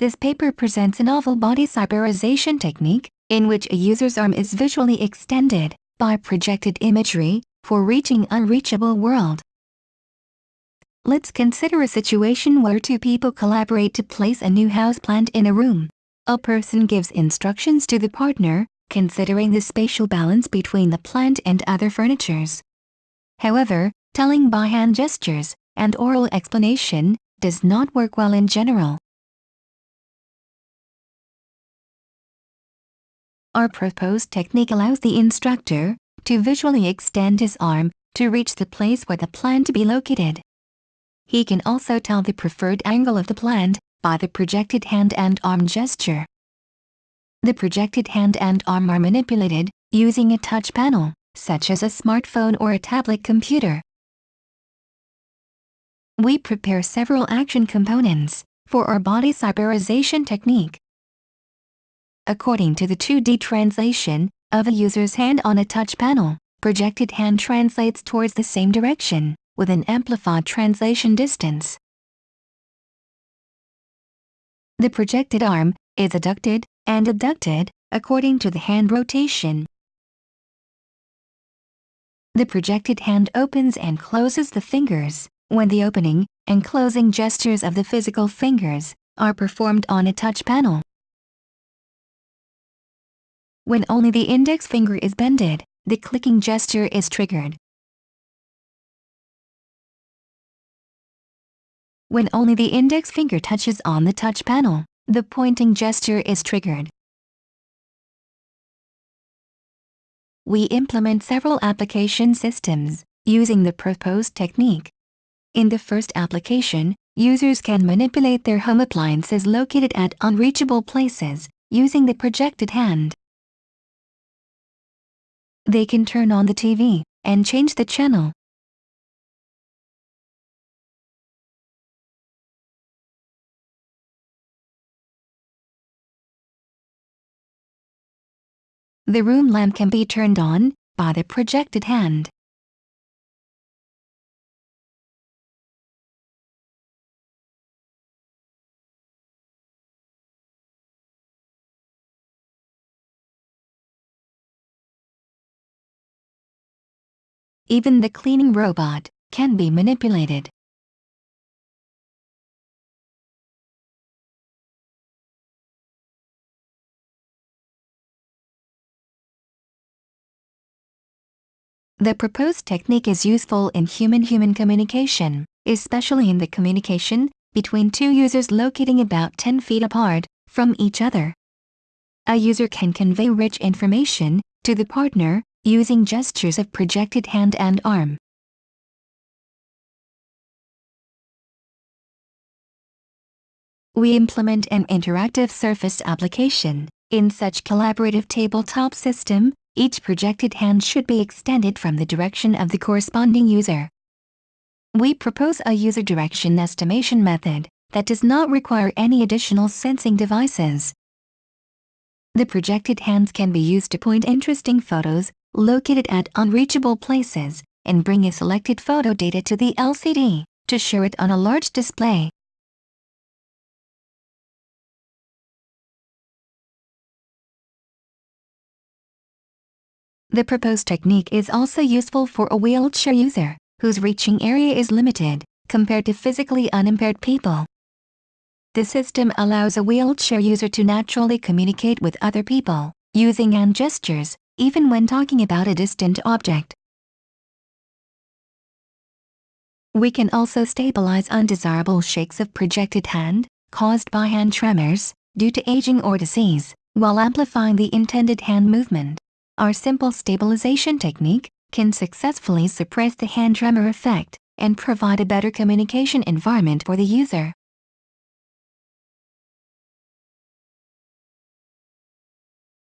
This paper presents a novel body cyberization technique, in which a user's arm is visually extended, by projected imagery, for reaching unreachable world. Let's consider a situation where two people collaborate to place a new houseplant in a room. A person gives instructions to the partner, considering the spatial balance between the plant and other furnitures. However, telling by hand gestures and oral explanation does not work well in general. Our proposed technique allows the instructor to visually extend his arm to reach the place where the plant to be located. He can also tell the preferred angle of the plant by the projected hand and arm gesture. The projected hand and arm are manipulated using a touch panel, such as a smartphone or a tablet computer. We prepare several action components for our body cyberization technique according to the 2D translation of a user's hand on a touch panel. Projected hand translates towards the same direction, with an amplified translation distance. The projected arm is abducted and adducted according to the hand rotation. The projected hand opens and closes the fingers when the opening and closing gestures of the physical fingers are performed on a touch panel. When only the index finger is bended, the clicking gesture is triggered. When only the index finger touches on the touch panel, the pointing gesture is triggered. We implement several application systems using the proposed technique. In the first application, users can manipulate their home appliances located at unreachable places using the projected hand. They can turn on the TV and change the channel. The room lamp can be turned on by the projected hand. Even the cleaning robot can be manipulated. The proposed technique is useful in human-human communication, especially in the communication between two users locating about 10 feet apart from each other. A user can convey rich information to the partner using gestures of projected hand and arm. We implement an interactive surface application. In such collaborative tabletop system, each projected hand should be extended from the direction of the corresponding user. We propose a user direction estimation method that does not require any additional sensing devices. The projected hands can be used to point interesting photos located at unreachable places, and bring a selected photo data to the LCD to show it on a large display. The proposed technique is also useful for a wheelchair user whose reaching area is limited compared to physically unimpaired people. The system allows a wheelchair user to naturally communicate with other people using hand gestures even when talking about a distant object. We can also stabilize undesirable shakes of projected hand, caused by hand tremors, due to aging or disease, while amplifying the intended hand movement. Our simple stabilization technique can successfully suppress the hand tremor effect and provide a better communication environment for the user.